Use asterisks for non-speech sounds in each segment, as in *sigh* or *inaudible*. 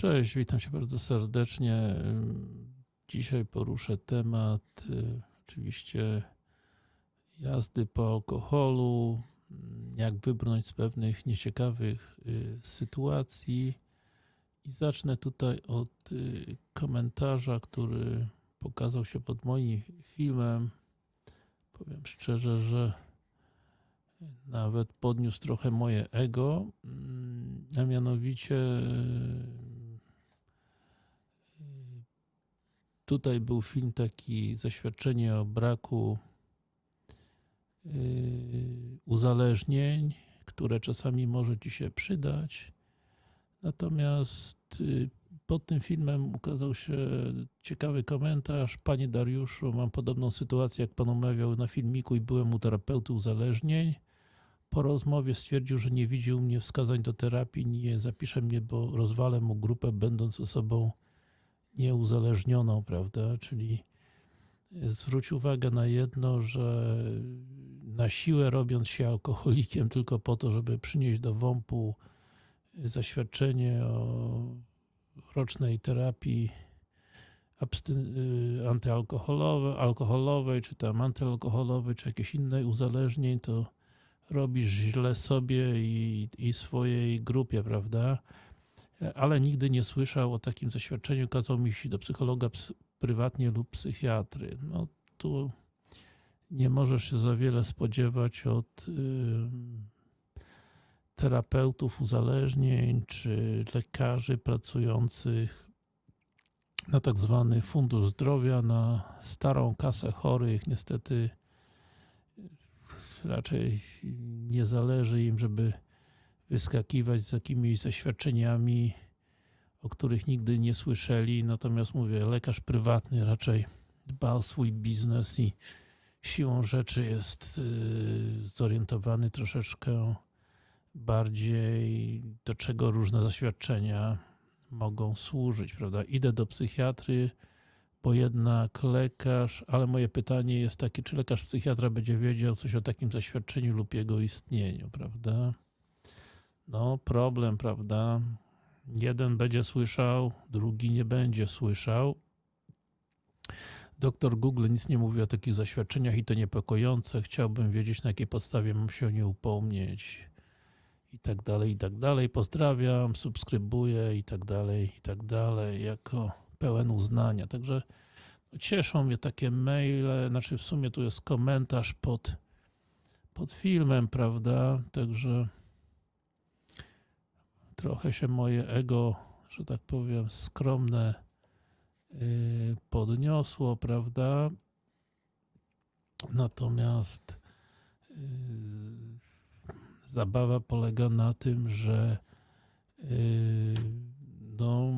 Cześć, witam Cię bardzo serdecznie. Dzisiaj poruszę temat y, oczywiście jazdy po alkoholu, jak wybrnąć z pewnych nieciekawych y, sytuacji i zacznę tutaj od y, komentarza, który pokazał się pod moim filmem. Powiem szczerze, że nawet podniósł trochę moje ego, mm, a mianowicie tutaj był film taki zaświadczenie o braku yy, uzależnień, które czasami może Ci się przydać. Natomiast yy, pod tym filmem ukazał się ciekawy komentarz. Panie Dariuszu, mam podobną sytuację, jak Pan omawiał na filmiku i byłem u terapeuty uzależnień. Po rozmowie stwierdził, że nie widzi u mnie wskazań do terapii, nie zapisze mnie, bo rozwalę mu grupę, będąc osobą nieuzależnioną, prawda? Czyli zwróć uwagę na jedno, że na siłę robiąc się alkoholikiem tylko po to, żeby przynieść do WOMP-u zaświadczenie o rocznej terapii antyalkoholowej, alkoholowej, czy tam antyalkoholowej, czy jakieś innej uzależnień, to robisz źle sobie i, i swojej grupie, prawda? Ale nigdy nie słyszał o takim zaświadczeniu, kazał mi się do psychologa prywatnie lub psychiatry. No tu nie możesz się za wiele spodziewać od y, terapeutów uzależnień, czy lekarzy pracujących na tak zwany fundusz zdrowia, na starą kasę chorych. Niestety raczej nie zależy im, żeby wyskakiwać z jakimiś zaświadczeniami, o których nigdy nie słyszeli. Natomiast mówię, lekarz prywatny raczej dba o swój biznes i siłą rzeczy jest y, zorientowany troszeczkę bardziej do czego różne zaświadczenia mogą służyć, prawda? Idę do psychiatry, bo jednak lekarz, ale moje pytanie jest takie, czy lekarz psychiatra będzie wiedział coś o takim zaświadczeniu lub jego istnieniu, prawda? No, problem, prawda? Jeden będzie słyszał, drugi nie będzie słyszał. Doktor Google nic nie mówi o takich zaświadczeniach i to niepokojące. Chciałbym wiedzieć, na jakiej podstawie mam się o nie upomnieć. I tak dalej, i tak dalej. Pozdrawiam, subskrybuję i tak dalej, i tak dalej. Jako pełen uznania. Także no, cieszą mnie takie maile, znaczy w sumie tu jest komentarz pod, pod filmem, prawda? Także trochę się moje ego, że tak powiem, skromne yy, podniosło, prawda? Natomiast yy, zabawa polega na tym, że yy, no,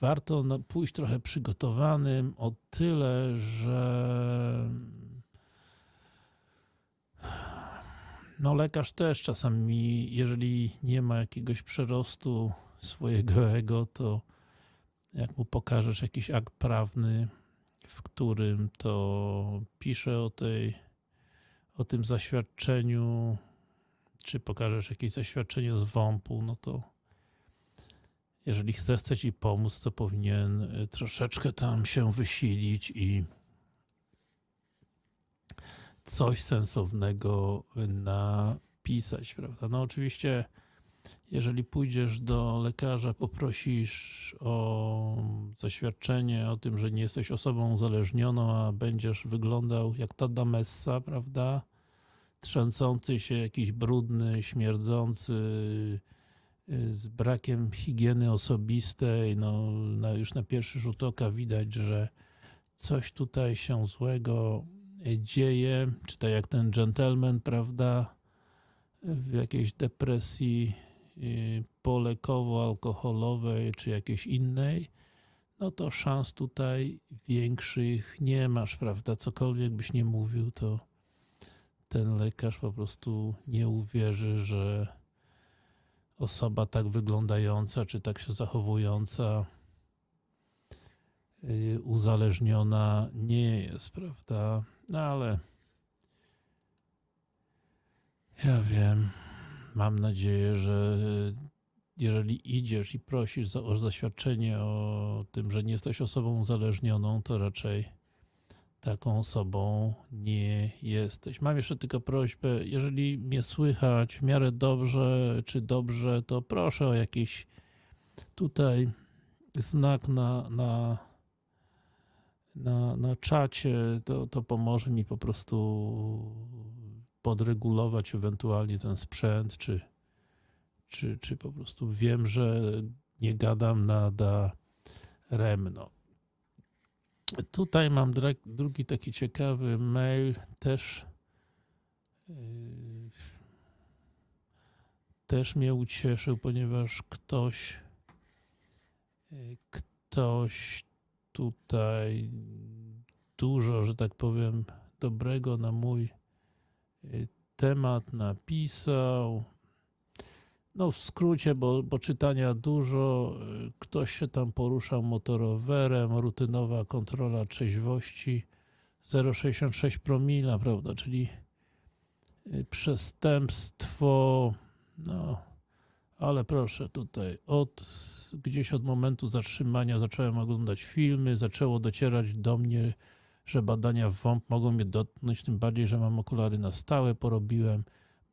warto pójść trochę przygotowanym o tyle, że no lekarz też czasami, jeżeli nie ma jakiegoś przerostu swojego *laughs* ego, to jak mu pokażesz jakiś akt prawny, w którym to pisze o tej, o tym zaświadczeniu, czy pokażesz jakieś zaświadczenie z WOMP-u, no to jeżeli chce, Ci pomóc, to powinien y, troszeczkę tam się wysilić i coś sensownego napisać, prawda? No oczywiście, jeżeli pójdziesz do lekarza, poprosisz o zaświadczenie o tym, że nie jesteś osobą uzależnioną, a będziesz wyglądał jak ta damessa, prawda? Trzęsący się, jakiś brudny, śmierdzący, Y, z brakiem higieny osobistej, no, na, już na pierwszy rzut oka widać, że coś tutaj się złego dzieje, czy tak jak ten gentleman, prawda, w jakiejś depresji y, polekowo-alkoholowej, czy jakiejś innej, no to szans tutaj większych nie masz, prawda, cokolwiek byś nie mówił, to ten lekarz po prostu nie uwierzy, że osoba tak wyglądająca, czy tak się zachowująca y, uzależniona nie jest, prawda? No ale ja wiem, mam nadzieję, że jeżeli idziesz i prosisz o zaświadczenie o tym, że nie jesteś osobą uzależnioną, to raczej taką osobą nie jesteś. Mam jeszcze tylko prośbę, jeżeli mnie słychać w miarę dobrze, czy dobrze, to proszę o jakiś tutaj znak na, na, na, na czacie, to, to pomoże mi po prostu podregulować ewentualnie ten sprzęt, czy, czy, czy po prostu wiem, że nie gadam nada remno. Tutaj mam drugi taki ciekawy mail, też yy, też mnie ucieszył, ponieważ ktoś yy, ktoś tutaj dużo, że tak powiem, dobrego na mój yy, temat napisał. No w skrócie, bo, bo czytania dużo, y, ktoś się tam poruszał motorowerem, rutynowa kontrola trzeźwości 0,66 promila, prawda, czyli y, przestępstwo, no, ale proszę tutaj, od gdzieś od momentu zatrzymania zacząłem oglądać filmy, zaczęło docierać do mnie, że badania WOMP mogą mnie dotknąć, tym bardziej, że mam okulary na stałe, porobiłem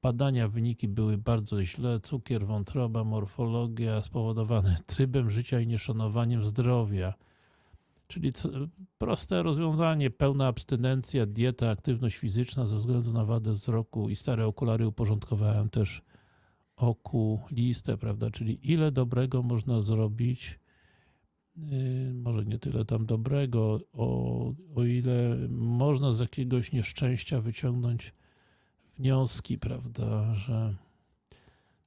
Badania, wyniki były bardzo źle. Cukier, wątroba, morfologia spowodowane *laughs* trybem życia i nieszanowaniem zdrowia. Czyli co, proste rozwiązanie, pełna abstynencja, dieta, aktywność fizyczna ze względu na wadę wzroku i stare okulary uporządkowałem też okulistę, prawda? Czyli ile dobrego można zrobić, yy, może nie tyle tam dobrego, o, o ile można z jakiegoś nieszczęścia wyciągnąć wnioski, prawda, że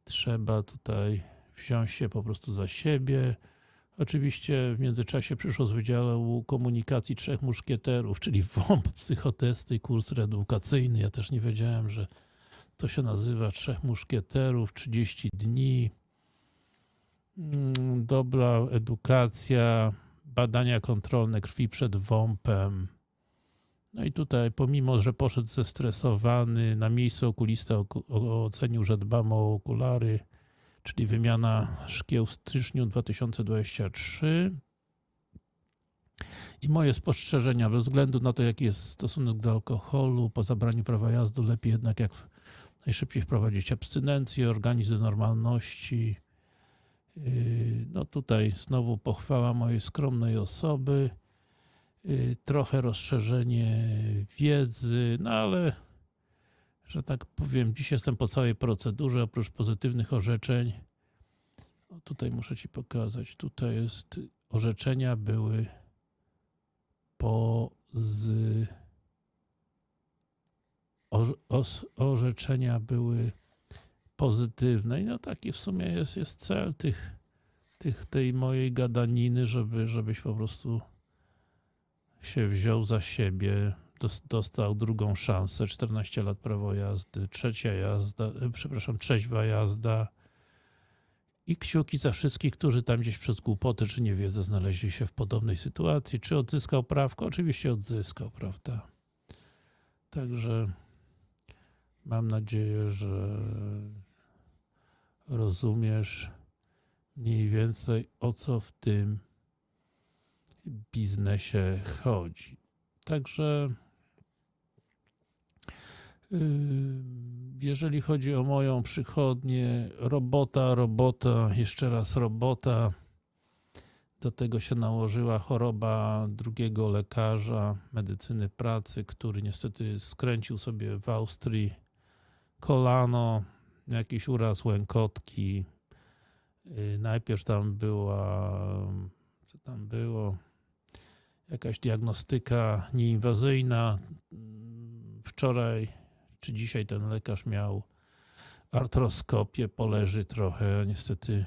trzeba tutaj wziąć się po prostu za siebie. Oczywiście w międzyczasie przyszło z Wydziału Komunikacji Trzech Muszkieterów, czyli WOMP, psychotesty kurs reedukacyjny. Ja też nie wiedziałem, że to się nazywa Trzech Muszkieterów, 30 dni, Mm, dobra edukacja, badania kontrolne krwi przed WOMP-em, no i tutaj, pomimo, że poszedł zestresowany, na miejscu okulista ocenił, że dbam o okulary, czyli wymiana szkieł w styczniu 2023. I moje spostrzeżenia, bez względu na to, jaki jest stosunek do alkoholu, po zabraniu prawa jazdy, lepiej jednak jak najszybciej wprowadzić abstynencję, organizm do normalności. Yy, No tutaj znowu pochwała mojej skromnej osoby y, trochę rozszerzenie wiedzy, no ale że tak powiem, dziś jestem po całej procedurze, oprócz pozytywnych orzeczeń. O, tutaj muszę Ci pokazać, tutaj jest, orzeczenia były po z orze- os- orzeczenia były pozytywne i no taki w sumie jest, jest cel tych, tych, tej mojej gadaniny, żeby, żebyś po prostu się wziął za siebie, dos- dostał drugą szansę, 14 lat prawo jazdy, trzecia jazda, e, przepraszam, trzeźwa jazda i kciuki za wszystkich, którzy tam gdzieś przez głupoty czy niewiedzę znaleźli się w podobnej sytuacji. Czy odzyskał prawko? Oczywiście odzyskał, prawda? Także mam nadzieję, że rozumiesz mniej więcej o co w tym biznesie chodzi. Także yy, jeżeli chodzi o moją przychodnię, robota, robota, jeszcze raz robota. Do tego się nałożyła choroba drugiego lekarza medycyny pracy, który niestety skręcił sobie w Austrii kolano, jakiś uraz łękotki. Yy, Najpierw tam była, co tam było, jakaś diagnostyka nieinwazyjna. Wczoraj czy dzisiaj ten lekarz miał artroskopię, poleży trochę. Niestety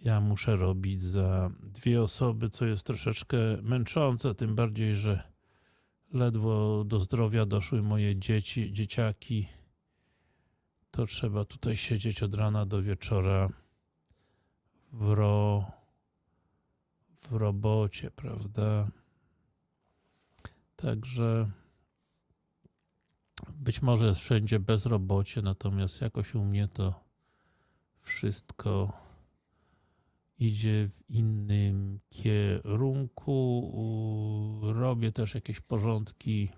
ja muszę robić za dwie osoby, co jest troszeczkę męczące, tym bardziej, że ledwo do zdrowia doszły moje dzieci, dzieciaki. To trzeba tutaj siedzieć od rana do wieczora w ro w robocie, prawda? Także być może jest wszędzie bezrobocie, natomiast jakoś u mnie to wszystko idzie w innym kierunku. Robię też jakieś porządki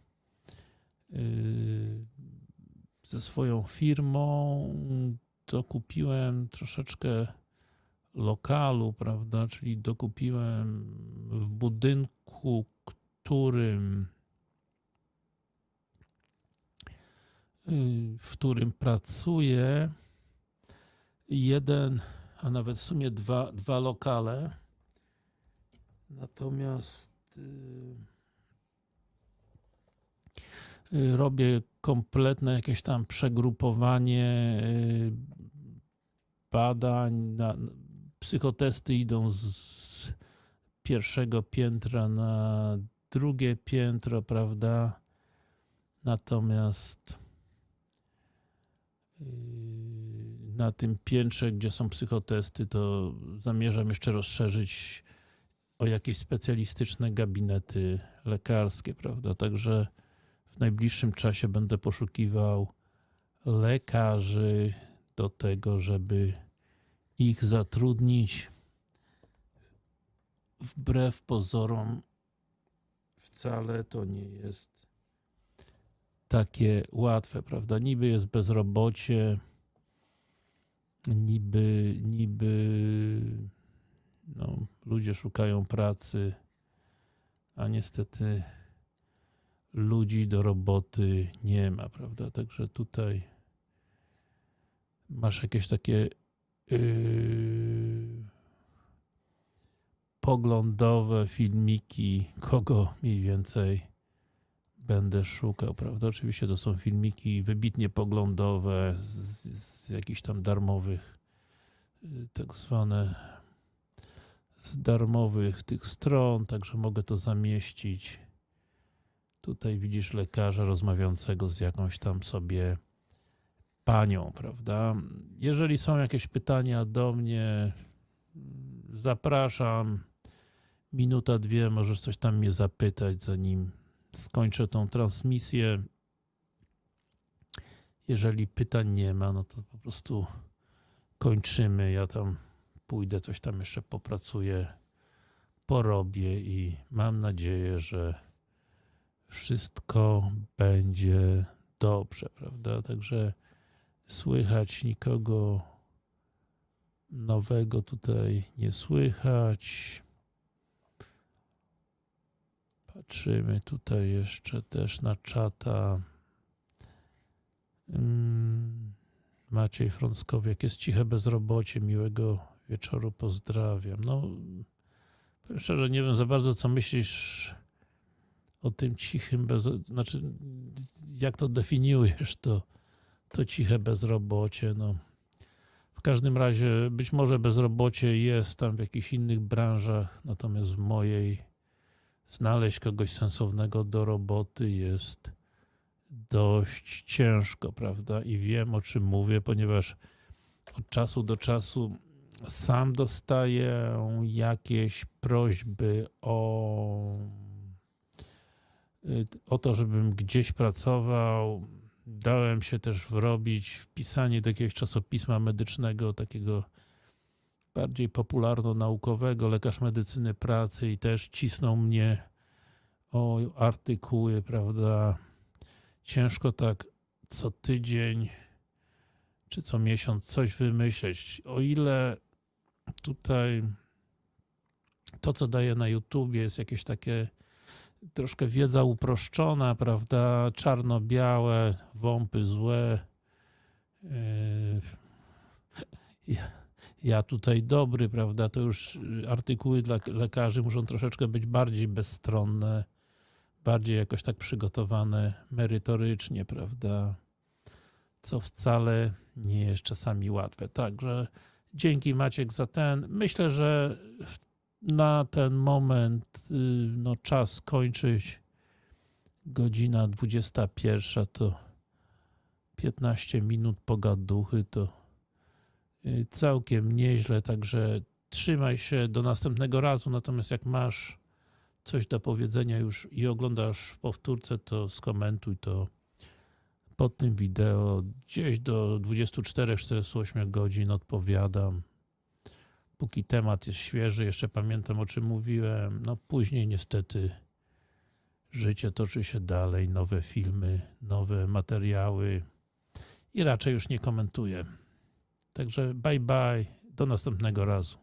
yy, ze swoją firmą. Dokupiłem troszeczkę lokalu, prawda? Czyli dokupiłem w budynku, którym yy, w którym pracuję jeden, a nawet w sumie dwa, dwa lokale. Natomiast yy, yy, robię kompletne jakieś tam przegrupowanie yy, badań. Na, psychotesty idą z, pierwszego piętra na drugie piętro, prawda? Natomiast yy, na tym piętrze, gdzie są psychotesty, to zamierzam jeszcze rozszerzyć o jakieś specjalistyczne gabinety lekarskie, prawda? Także w najbliższym czasie będę poszukiwał lekarzy do tego, żeby ich zatrudnić. Wbrew pozorom, wcale to nie jest takie łatwe, prawda? Niby jest bezrobocie, niby, niby no, ludzie szukają pracy, a niestety ludzi do roboty nie ma, prawda? Także tutaj masz jakieś takie yy, poglądowe filmiki, kogo mniej więcej będę szukał, prawda? Oczywiście to są filmiki wybitnie poglądowe z, z jakichś tam darmowych, y, tak zwane z darmowych tych stron, także mogę to zamieścić. Tutaj widzisz lekarza rozmawiającego z jakąś tam sobie panią, prawda? Jeżeli są jakieś pytania do mnie, zapraszam. Minuta, dwie, możesz coś tam mnie zapytać, zanim skończę tą transmisję. Jeżeli pytań nie ma, no to po prostu kończymy. Ja tam pójdę, coś tam jeszcze popracuję, porobię i mam nadzieję, że wszystko będzie dobrze, prawda? Także słychać nikogo nowego tutaj nie słychać. Patrzymy tutaj jeszcze też na czata. Mm, Maciej Frąckowiak, jest ciche bezrobocie, miłego wieczoru, pozdrawiam. No, szczerze, nie wiem za bardzo, co myślisz o tym cichym bez... Znaczy, jak to definiujesz, to, to ciche bezrobocie, no. W każdym razie, być może bezrobocie jest tam w jakichś innych branżach, natomiast w mojej znaleźć kogoś sensownego do roboty jest dość ciężko, prawda? I wiem o czym mówię, ponieważ od czasu do czasu sam dostaję jakieś prośby o, o to, żebym gdzieś pracował. Dałem się też wrobić w pisanie do jakiegoś czasopisma medycznego, takiego bardziej popularno-naukowego, lekarz medycyny pracy i też cisnął mnie o artykuły, prawda? Ciężko tak co tydzień czy co miesiąc coś wymyśleć. O ile tutaj to, co daję na YouTubie, jest jakieś takie troszkę wiedza uproszczona, prawda? Czarno-białe, wąpy złe. Yy, ja, ja tutaj dobry, prawda? To już artykuły dla lekarzy muszą troszeczkę być bardziej bezstronne, bardziej jakoś tak przygotowane merytorycznie, prawda? Co wcale nie jest czasami łatwe. Także dzięki Maciek za ten. Myślę, że na ten moment y, no, czas kończyć. Godzina 21 to 15 minut pogaduchy to y, całkiem nieźle, także trzymaj się do następnego razu, natomiast jak masz coś do powiedzenia już i oglądasz w powtórce, to skomentuj to pod tym wideo gdzieś do 24-48 godzin odpowiadam. Póki temat jest świeży, jeszcze pamiętam o czym mówiłem. No później niestety życie toczy się dalej, nowe filmy, nowe materiały i raczej już nie komentuję. Także bye bye, do następnego razu.